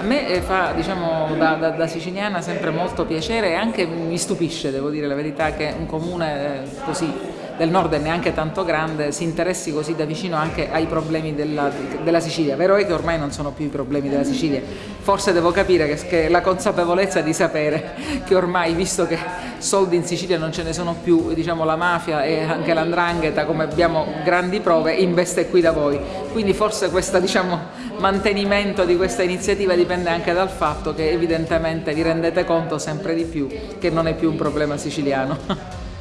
me eh, fa, diciamo, da, da, da, siciliana sempre molto piacere e anche mi stupisce, devo dire la verità, che un comune eh, così del nord e neanche tanto grande si interessi così da vicino anche ai problemi della, della, Sicilia. Vero è che ormai non sono più i problemi della Sicilia, forse devo capire che, che la consapevolezza di sapere che ormai, visto che soldi in Sicilia non ce ne sono più, diciamo la mafia e anche l'andrangheta, come abbiamo grandi prove, investe qui da voi. Quindi forse questo diciamo, mantenimento di questa iniziativa dipende anche dal fatto che evidentemente vi rendete conto sempre di più che non è più un problema siciliano.